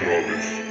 Travis